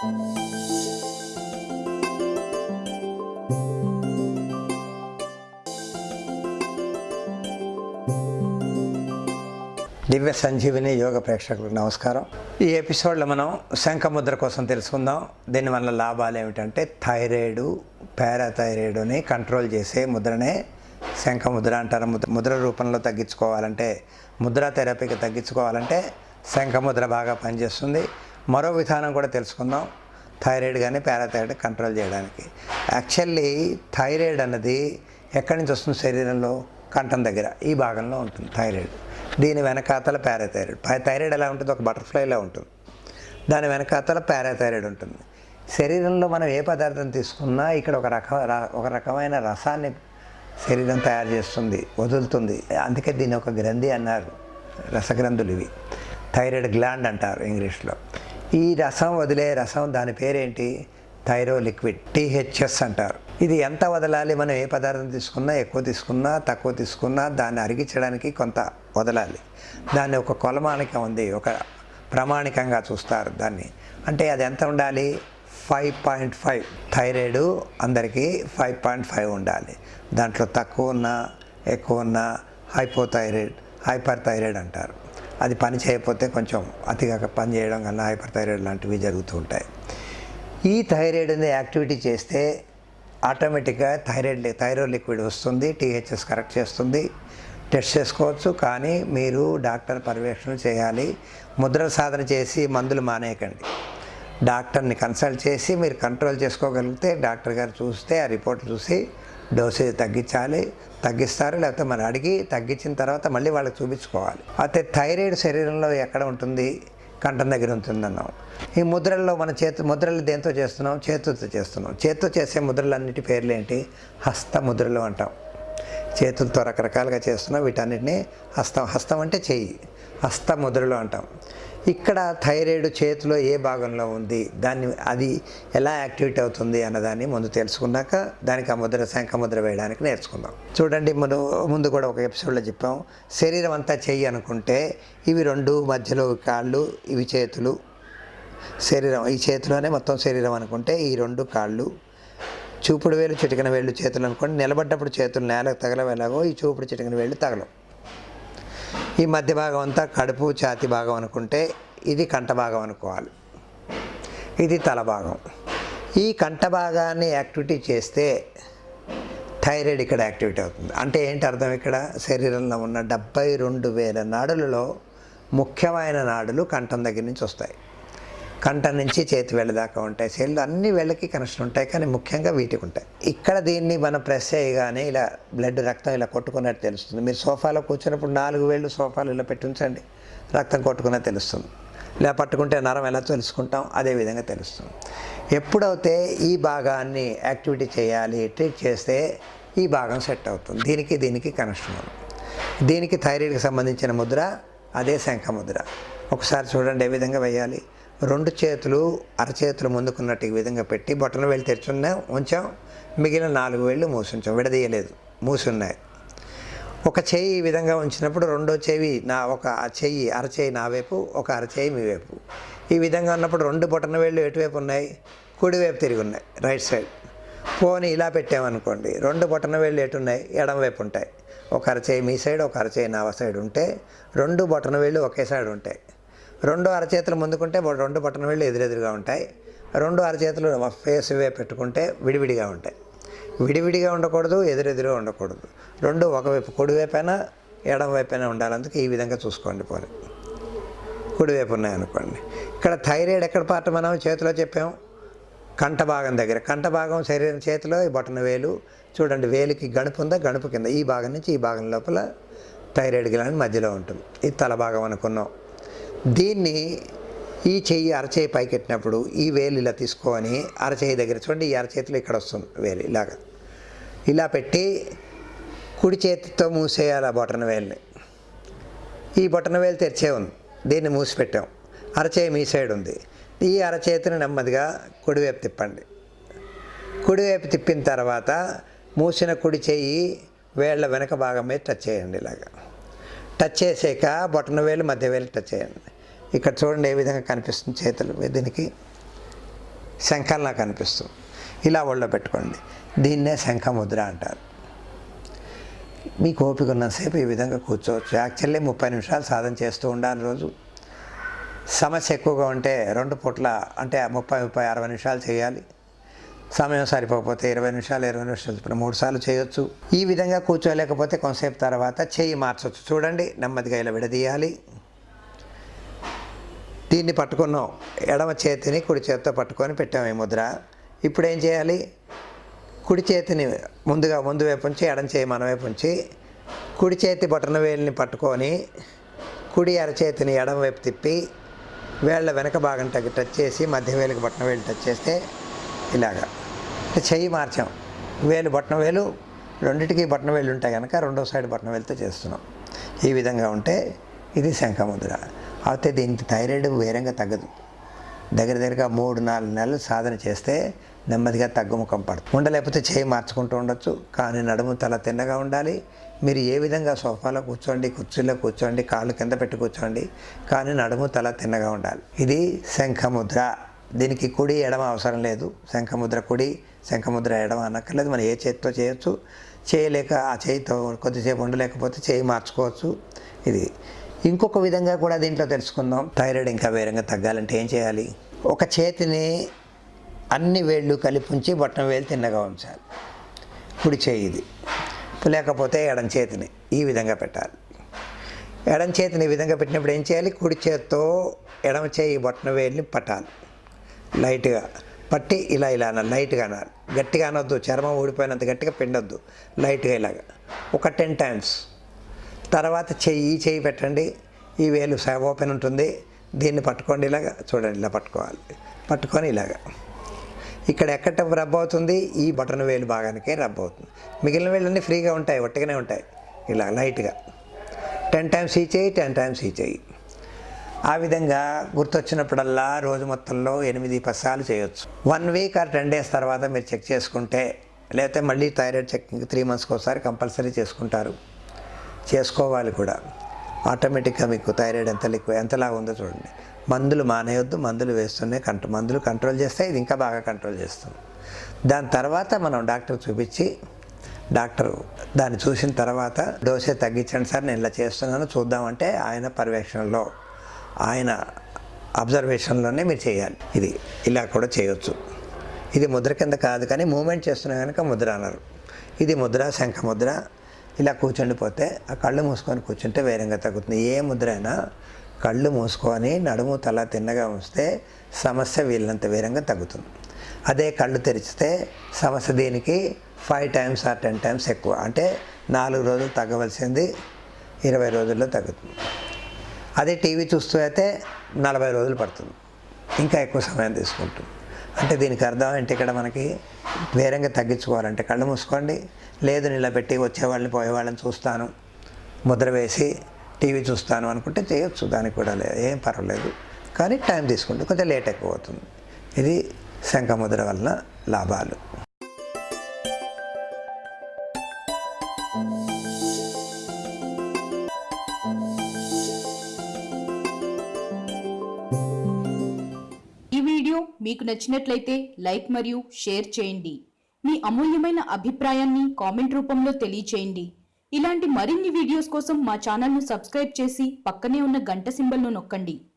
దివ్య సంజీవిని యోగ ప్రేక్షకులకు నమస్కారం. ఈ ఎపిసోడ్లో మనం శంఖముద్ర కోసం తెలుసుకుందాం. దీనివల్ల లాభాలు ఏమిటంటే థైరాయిడ్ పారాథైరాయిడ్ని కంట్రోల్ చేసే ముద్రనే శంఖముద్ర అంటారు. ముద్ర ముద్ర రూపంలో తగ్గించుకోవాలంటే ముద్ర థెరపీకి తగ్గించుకోవాలంటే శంఖముద్ర బాగా పనిచేస్తుంది. మరో విధానం కూడా తెలుసుకుందాం. థైరాయిడ్ కానీ పారాథైరాయిడ్ కంట్రోల్ చేయడానికి. యాక్చువల్లీ థైరాయిడ్ అన్నది ఎక్కడి నుంచి వస్తుంది? శరీరంలో కంఠం దగ్గర. ఈ భాగంలో ఉంటుంది థైరాయిడ్. దీని వెనకాతల పారాథైరాయిడ్. థైరాయిడ్ ఎలా ఉంటుంది ఒక బటర్ఫ్లైలా ఉంటుంది. దాని వెనకాతల పారాథైరాయిడ్ ఉంటుంది. శరీరంలో మనం ఏ పదార్థం తీసుకున్నా ఇక్కడ ఒక రక ఒక రకమైన రసాన్ని శరీరం తయారు చేస్తుంది వదులుతుంది. అందుకే దీని ఒక గ్రంథి అన్నారు. రసగ్రంథులు ఇవి. థైరాయిడ్ గ్లాండ్ అంటారు ఇంగ్లీష్లో. ఈ రసం వదిలే రసం దాని పేరేంటి? థైరో లిక్విడ్ టీహెచ్ఎస్ అంటారు. ఇది ఎంత వదలాలి? మనం ఏ పదార్థం తీసుకున్నా ఎక్కువ తీసుకున్నా తక్కువ తీసుకున్నా దాన్ని అరిగించడానికి కొంత వదలాలి. దాన్ని ఒక కొలమానిక ఉంది ఒక ప్రామాణికంగా చూస్తారు దాన్ని. అంటే అది ఎంత ఉండాలి? ఫైవ్ పాయింట్ ఫైవ్ థైరాయిడ్ అందరికీ ఫైవ్ పాయింట్ ఫైవ్ ఉండాలి. దాంట్లో తక్కువ ఉన్నా ఎక్కువ ఉన్నా హైపోథైరాయిడ్ హైపర్ థైరాయిడ్ అంటారు. అది పని చేయకపోతే కొంచెం అతిగా పని చేయడం కన్నా హైపర్ థైరాయిడ్ లాంటివి జరుగుతూ ఉంటాయి. ఈ థైరాయిడ్ని యాక్టివిటీ చేస్తే ఆటోమేటిక్గా థైరాయిడ్ థైరాయిడ్ లిక్విడ్ వస్తుంది టీహెచ్ఎస్ కరెక్ట్ చేస్తుంది. టెస్ట్ చేసుకోవచ్చు కానీ మీరు డాక్టర్ పర్యవేక్షణ చేయాలి. ముద్ర సాధన చేసి మందులు మానేయకండి. డాక్టర్ని కన్సల్ట్ చేసి మీరు కంట్రోల్ చేసుకోగలిగితే డాక్టర్ గారు చూస్తే ఆ రిపోర్ట్ చూసి డోసేజ్ తగ్గించాలి తగ్గిస్తారు లేకపోతే మనం అడిగి తగ్గించిన తర్వాత మళ్ళీ వాళ్ళకి చూపించుకోవాలి. అయితే థైరాయిడ్ శరీరంలో ఎక్కడ ఉంటుంది? కంఠం దగ్గర ఉంటుందన్నాం. ఈ ముద్రల్లో మన చేతి ముద్రలు దేంతో చేస్తున్నాం? చేతులతో చేస్తున్నాం. చేతితో చేసే ముద్రలన్నిటి పేర్లు ఏంటి? హస్త ముద్రలు అంటాం. చేతులతో రకరకాలుగా చేస్తున్నాం. వీటన్నిటిని హస్తం హస్తం అంటే చెయ్యి హస్త ముద్రలు అంటాం. ఇక్కడ థైరాయిడ్ చేతిలో ఏ భాగంలో ఉంది దాన్ని అది ఎలా యాక్టివేట్ అవుతుంది అన్నదాన్ని ముందు తెలుసుకున్నాక దానికి ఆ ముద్ర శంఖముద్ర వేయడానికి నేర్చుకుందాం. చూడండి మనం ముందు కూడా ఒక ఎపిసోడ్లో చెప్పాం. శరీరం అంతా చెయ్యి అనుకుంటే ఇవి రెండు మధ్యలో కాళ్ళు ఇవి చేతులు. శరీరం ఈ చేతిలోనే మొత్తం శరీరం అనుకుంటే ఈ రెండు కాళ్ళు. చూపుడు వేలు చిటికన వేళ్ళు చేతులు అనుకోండి నిలబడ్డప్పుడు చేతులు నేలకు తగలవేలాగో ఈ చూపుడు చిటికన వేళ్ళు తగలవు. ఈ మధ్య భాగం అంతా కడుపు ఛాతి భాగం అనుకుంటే ఇది కంఠ భాగం అనుకోవాలి. ఇది తల భాగం. ఈ కంఠ భాగాన్ని యాక్టివిటీ చేస్తే థైరాయిడ్ ఇక్కడ యాక్టివిటీ అవుతుంది. అంటే ఏంటి అర్థం ఇక్కడ? శరీరంలో ఉన్న డెబ్బై రెండు వేల నాడులలో ముఖ్యమైన నాడులు కంఠం దగ్గర నుంచి వస్తాయి. కంఠం నుంచి చేతి వేళ్ళ దాకా ఉంటాయి. సెల్లు అన్ని వేళ్ళకి కనెక్షన్ ఉంటాయి కానీ ముఖ్యంగా వీటికి ఉంటాయి. ఇక్కడ దీన్ని మనం ప్రెస్ చేయగానే ఇలా బ్లడ్ రక్తం ఇలా కొట్టుకున్నట్టు తెలుస్తుంది. మీరు సోఫాలో కూర్చున్నప్పుడు నాలుగు వేళ్ళు సోఫాలు ఇలా పెట్టించండి రక్తం కొట్టుకున్నది తెలుస్తుంది. ఇలా పట్టుకుంటే నరం ఎలా తెలుసుకుంటాం అదే విధంగా తెలుస్తుంది. ఎప్పుడైతే ఈ భాగాన్ని యాక్టివిటీ చేయాలి ట్రీట్ చేస్తే ఈ భాగం సెట్ అవుతుంది. దీనికి దీనికి కనెక్షన్ ఉంది. దీనికి థైరాయిడ్కి సంబంధించిన ముద్ర అదే శంఖ ముద్ర. ఒకసారి చూడండి ఏ విధంగా వేయాలి. రెండు చేతులు అరచేతులు ముందుకున్నట్టు ఈ విధంగా పెట్టి బొట్టన వేలు తెరుచున్నాం ఉంచాం. మిగిలిన నాలుగు వేళ్ళు మూసుంచాం. విడదీయలేదు. మూసున్నాయి. ఒక చేయి ఈ విధంగా ఉంచినప్పుడు రెండో చెవి నా ఒక చెయ్యి అరచేయి నా వైపు ఒక అరచేయి మీ వైపు. ఈ విధంగా ఉన్నప్పుడు రెండు బొటన వేళ్ళు ఎటువైపు ఉన్నాయి? కుడివైపు తిరిగి ఉన్నాయి. Right side. పోని ఇలా పెట్టామనుకోండి. రెండు బొటన వేళ్ళు ఎటు ఉన్నాయి? ఎడం వైపు ఉంటాయి. ఒక అరచేయి మీ సైడ్ ఒక అరచేయి నా సైడ్ ఉంటే రెండు బొటన వేళ్ళు ఒకే సైడ్ ఉంటాయి. రెండు అరచేతులు ముందుకుంటే రెండు బటన్ వెళ్ళి ఎదురెదురుగా ఉంటాయి. రెండు అరచేతులు ఫేస్ వే పెట్టుకుంటే విడివిడిగా ఉంటాయి. విడివిడిగా ఉండకూడదు ఎదురెదురుగా ఉండకూడదు. రెండు ఒకవైపు కుడివైపైనా ఎడం వైపైనా ఉండాలి అందుకే ఈ విధంగా చూసుకోండి పోనీ. కుడివైపు ఉన్నాయనుకోండి. ఇక్కడ థైరాయిడ్ ఎక్కడ పార్ట్ మనం చేతిలో చెప్పాం కంఠ భాగం దగ్గర. కంఠ భాగం శరీరం చేతిలో ఈ బటన్ వేలు. చూడండి వేలికి గణుపు ఉందా? గణుపు కింద. ఈ భాగం నుంచి ఈ భాగం లోపల థైరాయిడ్ గ్లాండ్ మధ్యలో ఉంటుంది. ఇది తల భాగం అనుకున్నాం. దీన్ని ఈ చెయ్యి అరచేయి పైకెట్టినప్పుడు ఈ వేలు ఇలా తీసుకొని అరచేయి దగ్గర చూడండి ఈ అరచేతిలో ఇక్కడ వస్తుంది వేలు ఇలాగ. ఇలా పెట్టి కుడి చేతితో మూసేయాలి ఆ బొటన వేలుని. ఈ బొటన వేలు తెరిచే ఉంది దీన్ని మూసిపెట్టాం అరచేయి మీ సైడ్ ఉంది. ఈ అరచేతిని నెమ్మదిగా కుడివైపు తిప్పండి. కుడివైపు తిప్పిన తర్వాత మూసిన కుడి చేయి వేళ్ళ వెనక భాగం మీద టచ్ చేయండి ఇలాగా. టచ్ చేసాక బొటన వేలు మధ్య వేలు టచ్ చేయండి. ఇక్కడ చూడండి ఏ విధంగా కనిపిస్తుంది చేతులు. దీనికి శంఖంలా కనిపిస్తుంది. ఇలా ఒళ్ళో పెట్టుకోండి. దీన్నే శంఖముద్ర అంటారు. మీకు ఓపిక ఉన్నంతసేపు ఈ విధంగా కూర్చోవచ్చు. యాక్చువల్లీ ముప్పై నిమిషాలు సాధన చేస్తూ ఉండాలి రోజు. సమస్య ఎక్కువగా ఉంటే రెండు పూట్ల అంటే ముప్పై ముప్పై అరవై నిమిషాలు చేయాలి. సమయం సరిపోకపోతే ఇరవై నిమిషాలు ఇరవై నిమిషాలు ఇప్పుడు మూడు సార్లు చేయొచ్చు. ఈ విధంగా కూర్చోలేకపోతే కొంతసేపు తర్వాత చేయి మార్చవచ్చు చూడండి నెమ్మదిగా ఇలా విడదీయాలి. దీన్ని పట్టుకున్నాం. ఎడమ చేతిని కుడి చేతితో పట్టుకొని పెట్టాం ఈ ముద్ర. ఇప్పుడు ఏం చేయాలి? కుడి చేతిని ముందుగా ముందు వైపు ఉంచి ఎడం చేయి మన వైపు ఉంచి కుడి చేతి బొటన వేలిని పట్టుకొని కుడి అరచేతిని ఎడం వైపు తిప్పి వేళ్ళ వెనక భాగం టచ్ టచ్ చేసి మధ్య వేలికి బొటన వేలు టచ్ చేస్తే ఇలాగా. చెయ్యి మార్చాం. వేలు బొటన వేలు రెండింటికి బొటన వేలు ఉంటాయి కనుక రెండో సైడ్ బొటన వేలుతో చేస్తున్నాం. ఈ విధంగా ఉంటే ఇది శంఖముద్ర. అయితే దీనికి థైరాయిడ్ వేరంగా తగ్గదు. దగ్గర దగ్గరగా మూడు నాలుగు నెలలు సాధన చేస్తే నెమ్మదిగా తగ్గుముఖం పడుతుంది ఉండలేకపోతే చేయి మార్చుకుంటూ ఉండొచ్చు కానీ నడుము తల తిన్నగా ఉండాలి. మీరు ఏ విధంగా సోఫాలో కూర్చోండి కుర్చీలో కూర్చోండి కాళ్ళు కింద పెట్టి కూర్చోండి కానీ నడుము తల తిన్నగా ఉండాలి. ఇది శంఖముద్ర. దీనికి కుడి ఎడమ అవసరం లేదు. శంఖముద్ర కుడి శంఖముద్ర ఎడమ అనక్కర్లేదు. మనం ఏ చేతితో చేయొచ్చు? చేయలేక ఆ చేయితో కొద్దిసేపు ఉండలేకపోతే చేయి మార్చుకోవచ్చు. ఇది ఇంకొక విధంగా కూడా దీంట్లో తెలుసుకుందాం. థైరాయిడ్ ఇంకా వేరంగా తగ్గాలంటే ఏం చేయాలి? ఒక చేతిని అన్ని వేళ్ళు కలిపి ఉంచి బొట్టం వేలు తిన్నగా ఉంచాలి. కుడి చేయి ఇది. లేకపోతే ఎడం చేతిని ఈ విధంగా పెట్టాలి. ఎడం చేతిని ఈ విధంగా పెట్టినప్పుడు ఏం చేయాలి? కుడి చేత్తో ఎడమ చేయి బొట్టన వేలిని పట్టాలి. లైట్గా. పట్టి ఇలా ఇలా అనాలి. లైట్గా అనాలి. గట్టిగా అనొద్దు. చర్మం ఊడిపోయినంత గట్టిగా పిండొద్దు. లైట్గా ఇలాగా. ఒక టెన్ టైమ్స్. తర్వాత చెయ్యి చేయి చెయ్యి పెట్టండి. ఈ వేలు ఓపెన్ ఉంటుంది. దీన్ని పట్టుకోండి ఇలాగా. చూడండి ఇలా పట్టుకోవాలి. పట్టుకొని ఇలాగా. ఇక్కడ ఎక్కడ రబ్ అవుతుంది? ఈ బటన్ వేలు భాగానికే రబ్ అవుతుంది. మిగిలిన వేళ్ళన్నీ ఫ్రీగా ఉంటాయి ఒట్టిగానే ఉంటాయి. ఇలా లైట్గా. టెన్ టైమ్స్ ఈ చేయి టెన్ టైమ్స్ ఈ చేయి ఆ విధంగా గుర్తొచ్చినప్పుడల్లా రోజు మొత్తంలో ఎనిమిది పసాలు చేయొచ్చు. One week or ten days తర్వాత మీరు చెక్ చేసుకుంటే లేకపోతే మళ్ళీ థైరాయిడ్ చెకింగ్ త్రీ మంత్స్కి ఒకసారి కంపల్సరీ చేసుకుంటారు. చేసుకోవాలి కూడా. ఆటోమేటిక్గా మీకు థైరాయిడ్ ఎంత లిక్వ ఎంతలా ఉందో చూడండి. మందులు మానేయొద్దు మందులు వేస్తూనే కంట మందులు కంట్రోల్ చేస్తే ఇది ఇంకా బాగా కంట్రోల్ చేస్తుంది. దాని తర్వాత మనం డాక్టర్ చూపించి డాక్టర్ దాన్ని చూసిన తర్వాత డోసే తగ్గించండి సార్ నేను ఇలా చేస్తున్నాను చూద్దామంటే ఆయన పర్యవేక్షణలో ఆయన అబ్జర్వేషన్లోనే మీరు చేయాలి. ఇది ఇలా కూడా చేయొచ్చు. ఇది ముద్ర కింద కాదు కానీ మూమెంట్ చేస్తున్నా కనుక ముద్ర అన్నారు. ఇది ముద్ర శంఖ ముద్ర ఇలా కూర్చుండిపోతే ఆ కళ్ళు మూసుకొని కూర్చుంటే వేరంగా తగ్గుతుంది. ఏ ముద్ర అయినా కళ్ళు మూసుకొని నడుము తల తిన్నగా ఉంచితే సమస్య వీళ్ళంత వేరంగా తగ్గుతుంది. అదే కళ్ళు తెరిచితే సమస్య దీనికి five times or ten times ఎక్కువ. అంటే నాలుగు రోజులు తగ్గవలసింది ఇరవై రోజుల్లో తగ్గుతుంది. అదే టీవీ చూస్తూ అయితే నలభై రోజులు పడుతుంది. ఇంకా ఎక్కువ సమయం తీసుకుంటుంది. అంటే దీనికి అర్థం ఏంటి ఇక్కడ మనకి? వేరంగా తగ్గించుకోవాలంటే కళ్ళు మూసుకోండి. లేదు నిలబెట్టి వచ్చేవాళ్ళని పోయేవాళ్ళని చూస్తాను. ముద్ర వేసి టీవీ చూస్తాను అనుకుంటే చేయొచ్చు దానికి కూడా లేదు ఏం పర్వాలేదు. కానీ టైం తీసుకుంటే కొంచెం లేట్ ఎక్కువ అవుతుంది. ఇది శంఖముద్ర వలన లాభాలు. మీకు నచ్చినట్లయితే లైక్ మరియు షేర్ చేయండి. మీ అమూల్యమైన అభిప్రాయాన్ని కామెంట్ రూపంలో తెలియచేయండి. ఇలాంటి మరిన్ని వీడియోస్ కోసం మా ఛానల్ను సబ్స్క్రైబ్ చేసి పక్కనే ఉన్న గంట సింబల్ను నొక్కండి.